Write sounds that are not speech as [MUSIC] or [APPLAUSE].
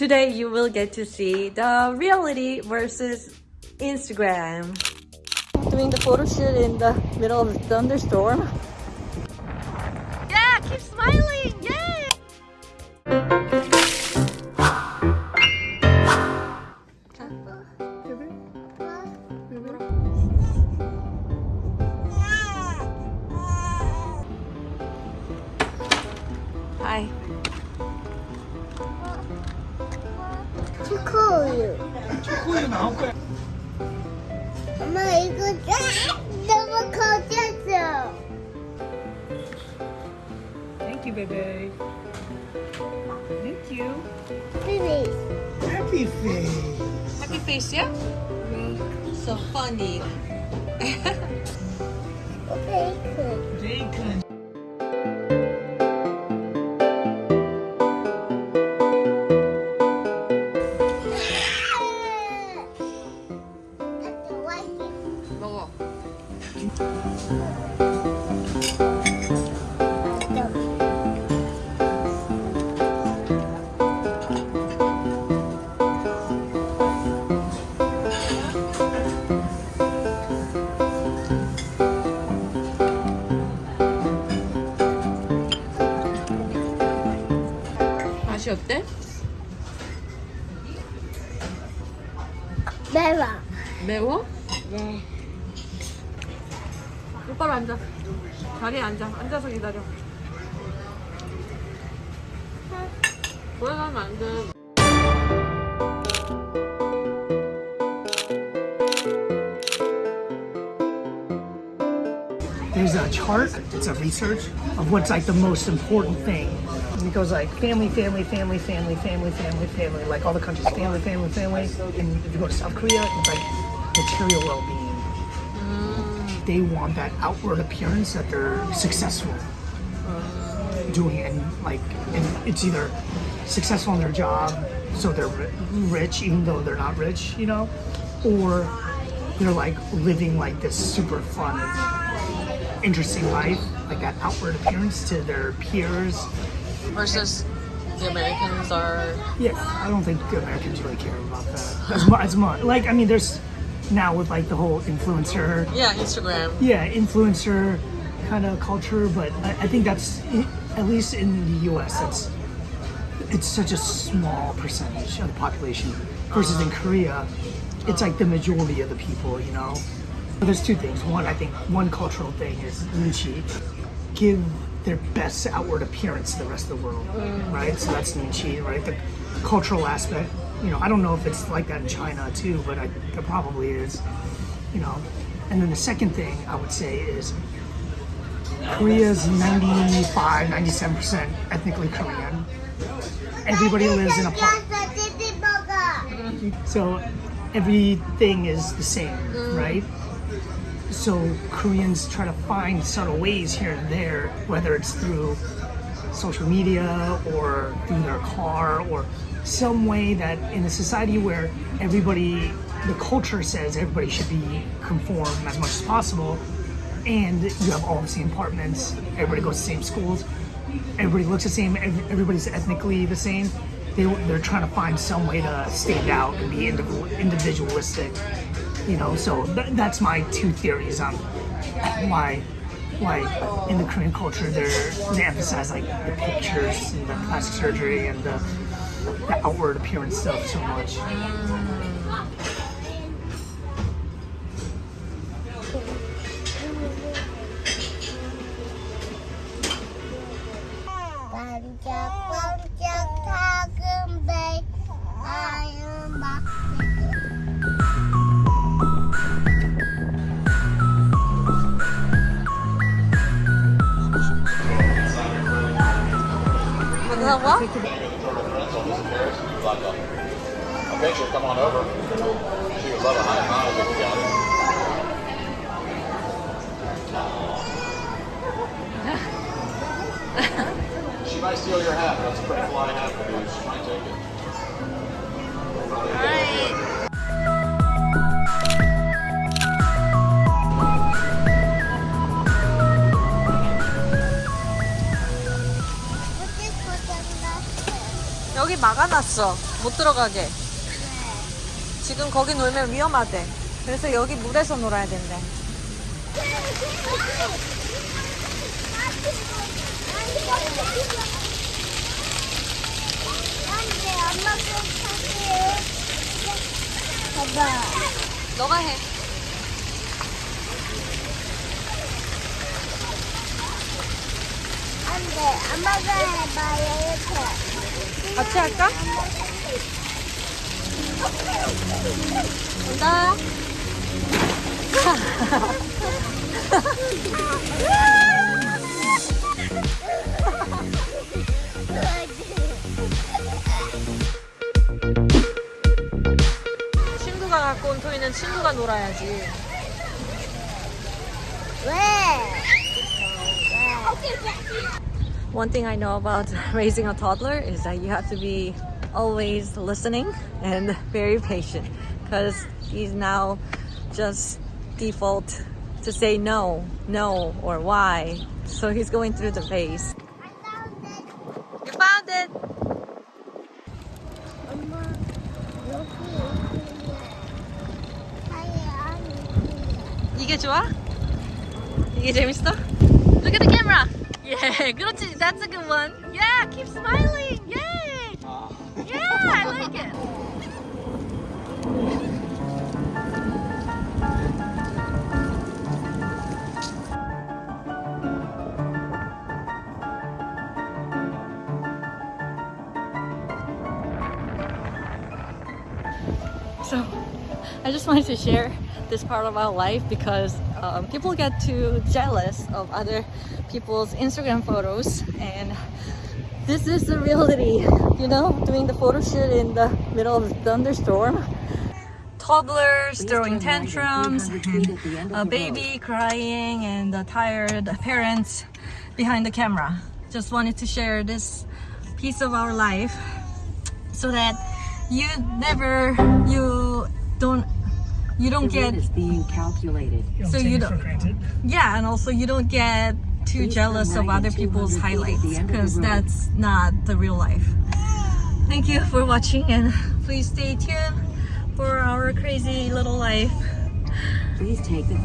Today you will get to see the reality versus Instagram. Doing the photo shoot in the middle of the thunderstorm. 초코우유. 초코우유 나올 거야. 엄마 이거 아, 너무 커졌어. Thank you, baby. Thank you. Please. Happy face. Happy face, yeah? So funny. [LAUGHS] 베이컨. Bacon. 맛이 어때? 매워. 매워? 네. 똑바로 앉아. 자리에 앉아. 앉아서 기다려. 돌아가면 안 돼. There's a chart. It's a research of what's like the most important thing. It goes like family, family, family, family, family, family, family. Like all the countries, family, family, family. And if you go to South Korea, it's like material well-being. Mm. They want that outward appearance that they're successful doing, and like, and it's either successful in their job, so they're rich even though they're not rich, you know, or they're like living like this super fun interesting life, like that outward appearance to their peers. Versus the Americans are. Yeah, I don't think the Americans really care about that as much. As much. Like, I mean, there's now with like the whole influencer, Yeah, Instagram. yeah, influencer kind of culture, but I, I think that's at least in the U.S. That's it's such a small percentage of the population versus in uh-huh. Korea, it's like the majority of the people. You know, there's two things. One, I think one cultural thing is give their best outward appearance to the rest of the world, right? So that's Nuchi, right? The cultural aspect. You know, I don't know if it's like that in China too, but I, it probably is. You know, and then the second thing I would say is Korea's 95, 97% ethnically Korean. Everybody lives in a park. So everything is the same, right? So Koreans try to find subtle ways here and there, whether it's through social media or through their car or some way that in a society where everybody, the culture says everybody should be conform as much as possible, and you have all the same apartments, everybody goes to the same schools, everybody looks the same, everybody's ethnically the same. They, they're trying to find some way to stand out and be individualistic, you know. So th- that's my two theories on why why in the Korean culture they they emphasize like the pictures and the plastic surgery and the, the outward appearance stuff so much. Hello, what? Okay, she'll come on over. She would love a high miles if you got it. [LAUGHS] she might steal your hat. That's a pretty fly hat, she might take it. 막아놨어. 놨어. 못 들어가게. 지금 거기 놀면 위험하대. 그래서 여기 물에서 놀아야 된대. 봐봐. 너가 해. 안돼 엄마가 해봐요 이렇게. 같이 할까? 온다. [LAUGHS] 친구가 갖고 온 토이는 친구가 놀아야지. 왜? One thing I know about [LAUGHS] raising a toddler is that you have to be always listening and very patient because he's now just default to say no, no, or why. So he's going through the phase. You found it! 엄마 여기 아예 아니. 이게 좋아? 이게 재밌어? Look at the camera! Yeah, [LAUGHS] 그렇지. That's a good one. Yeah, keep smiling. Yay! Yeah, I like it. So, I just wanted to share this part of our life because um, people get too jealous of other people's Instagram photos, and this is the reality. You know, doing the photo shoot in the middle of a thunderstorm, toddlers throwing tantrums, and a baby crying, and the tired parents behind the camera. Just wanted to share this piece of our life so that you never you don't you don't The get rate is being calculated. You don't So you it don't- granted. yeah and also you don't get too Please jealous of other people's 200 feet at highlights the end of the because that's not the real life thank you for watching and please stay tuned for our crazy little life Please take the